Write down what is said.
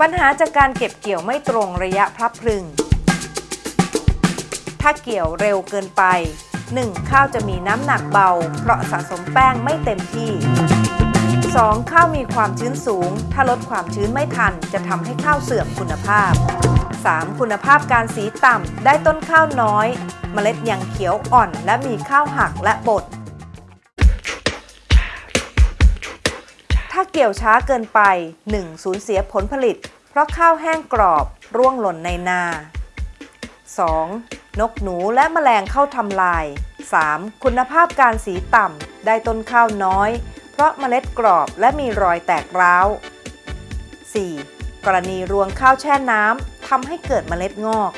ปัญหาจากการเก็บเกี่ยวไม่ตรงระยะพลับพรึง ถ้าเกี่ยวเร็วเกินไป 1. ข้าวจะมีน้ำหนักเบา เพราะสะสมแป้งไม่เต็มที่ 2. ข้าวมีความชื้นสูง ถ้าลดความชื้นไม่ทัน จะทำให้ข้าวเสื่อมคุณภาพ 3. คุณภาพการสีต่ำได้ต้นข้าวน้อย เมล็ดยังเขียวอ่อน และมีข้าวหักและบด ถ้าเกี่ยวช้าเกินไป 1. สูญเสียผลผลิต เพราะข้าวแห้งกรอบร่วงหล่นในนา 2. นกหนูและแมลงเข้าทำลาย 3. คุณภาพการสีต่ำได้ต้นข้าวน้อย เพราะเมล็ดกรอบและมีรอยแตกร้าว 4. กรณีรวงข้าวแช่น้ำทำให้เกิดเมล็ดงอก